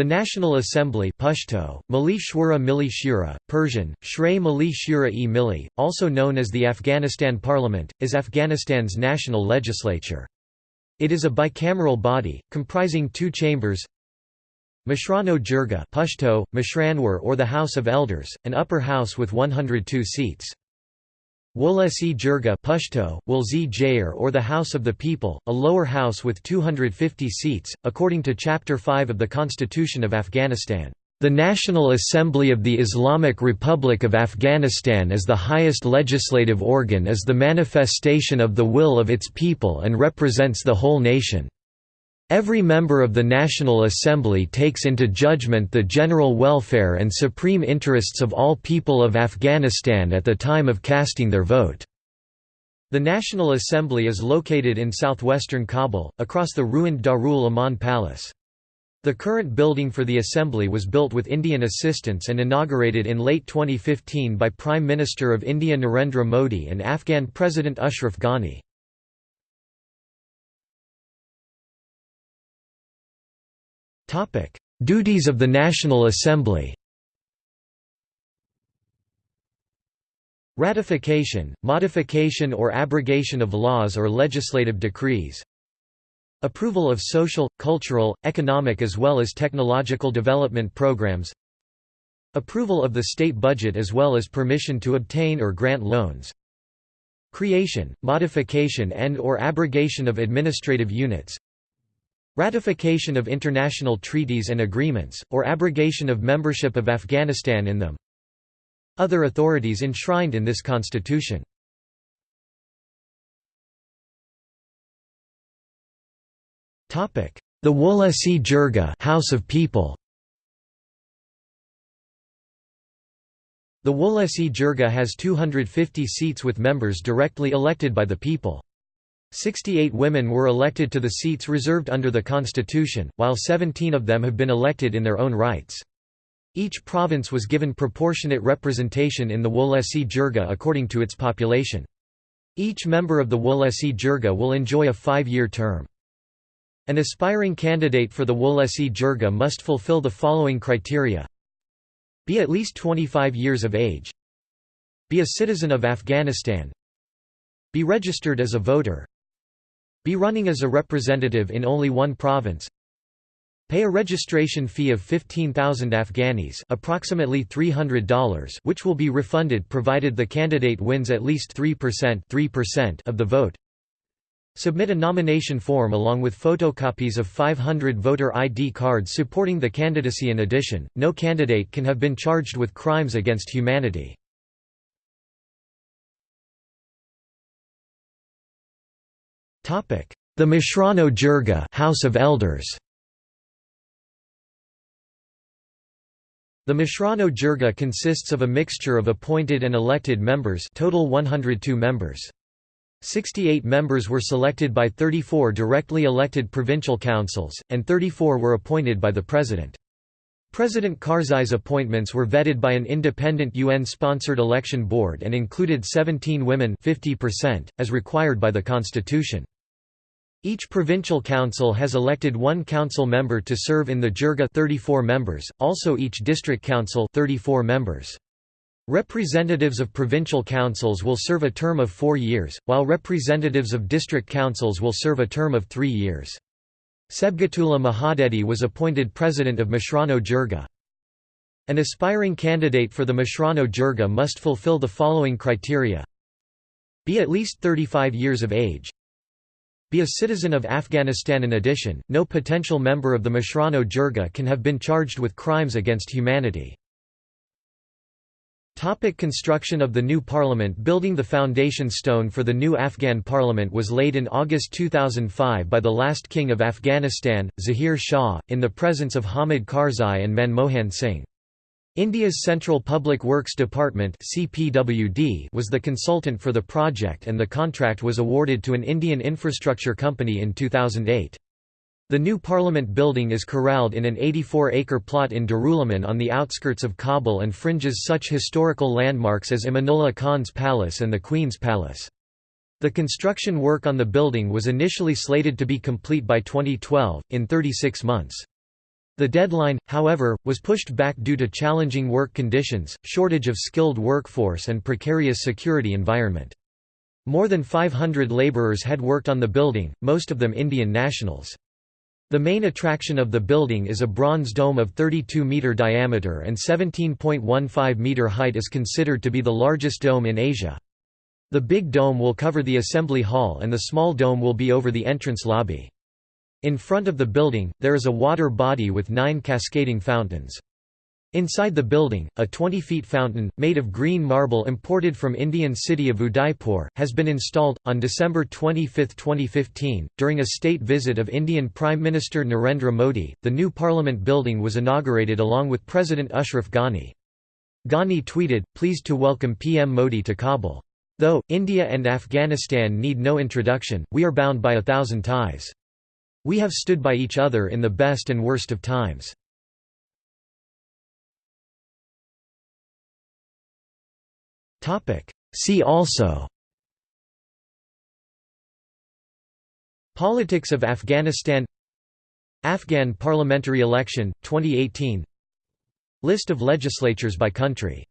The National Assembly Pashto, Mali Shura Mili Shura, Persian, Shray Mali Shura e Mili, also known as the Afghanistan Parliament, is Afghanistan's national legislature. It is a bicameral body, comprising two chambers Mashrano Jirga Pashto, Mashranwar or the House of Elders, an upper house with 102 seats. Wolesi Jirga Pashto, Wolzi Jair or the House of the People, a lower house with 250 seats, according to Chapter 5 of the Constitution of Afghanistan. The National Assembly of the Islamic Republic of Afghanistan as the highest legislative organ is the manifestation of the will of its people and represents the whole nation. Every member of the National Assembly takes into judgment the general welfare and supreme interests of all people of Afghanistan at the time of casting their vote. The National Assembly is located in southwestern Kabul, across the ruined Darul Aman Palace. The current building for the Assembly was built with Indian assistance and inaugurated in late 2015 by Prime Minister of India Narendra Modi and Afghan President Ashraf Ghani. Duties of the National Assembly Ratification, modification or abrogation of laws or legislative decrees Approval of social, cultural, economic as well as technological development programs Approval of the state budget as well as permission to obtain or grant loans Creation, modification and or abrogation of administrative units Ratification of international treaties and agreements, or abrogation of membership of Afghanistan in them. Other authorities enshrined in this constitution. The Wolesi Jirga House of People. The Wolesi Jirga has 250 seats with members directly elected by the people. 68 women were elected to the seats reserved under the constitution, while 17 of them have been elected in their own rights. Each province was given proportionate representation in the Wolesi Jirga according to its population. Each member of the Wolesi Jirga will enjoy a five-year term. An aspiring candidate for the Wolesi Jirga must fulfill the following criteria Be at least 25 years of age Be a citizen of Afghanistan Be registered as a voter be running as a representative in only one province. Pay a registration fee of 15,000 Afghanis approximately $300 which will be refunded provided the candidate wins at least 3%, 3% of the vote. Submit a nomination form along with photocopies of 500 voter ID cards supporting the candidacy in addition, no candidate can have been charged with crimes against humanity. The Mashrano Jirga House of Elders The Mashrano Jirga consists of a mixture of appointed and elected members total 102 members. 68 members were selected by 34 directly elected provincial councils, and 34 were appointed by the President. President Karzai's appointments were vetted by an independent UN-sponsored election board and included 17 women 50%, as required by the constitution. Each provincial council has elected one council member to serve in the Jirga 34 members, also each district council 34 members. Representatives of provincial councils will serve a term of four years, while representatives of district councils will serve a term of three years. Sibghatullah Mojaddedi was appointed president of Mashrano Jirga. An aspiring candidate for the Mashrano Jirga must fulfill the following criteria Be at least 35 years of age be a citizen of Afghanistan. In addition, no potential member of the Mashrano Jirga can have been charged with crimes against humanity. Topic construction of the new parliament Building the foundation stone for the new Afghan parliament was laid in August 2005 by the last king of Afghanistan, Zahir Shah, in the presence of Hamid Karzai and Manmohan Singh. India's Central Public Works Department was the consultant for the project and the contract was awarded to an Indian infrastructure company in 2008. The new parliament building is corralled in an 84-acre plot in Darulaman on the outskirts of Kabul and fringes such historical landmarks as Amanullah Khan's Palace and the Queen's Palace. The construction work on the building was initially slated to be complete by 2012, in 36 months. The deadline, however, was pushed back due to challenging work conditions, shortage of skilled workforce and precarious security environment. More than 500 laborers had worked on the building, most of them Indian nationals. The main attraction of the building is a bronze dome of 32-metre diameter and 17.15-metre height is considered to be the largest dome in Asia. The big dome will cover the assembly hall and the small dome will be over the entrance lobby. In front of the building, there is a water body with nine cascading fountains. Inside the building, a 20-feet fountain, made of green marble imported from Indian city of Udaipur, has been installed. On December 25, 2015, during a state visit of Indian Prime Minister Narendra Modi, the new Parliament building was inaugurated along with President Ashraf Ghani. Ghani tweeted, pleased to welcome PM Modi to Kabul. Though, India and Afghanistan need no introduction, we are bound by a thousand ties. We have stood by each other in the best and worst of times. See also. Politics of Afghanistan. Afghan parliamentary election, 2018 List of legislatures by country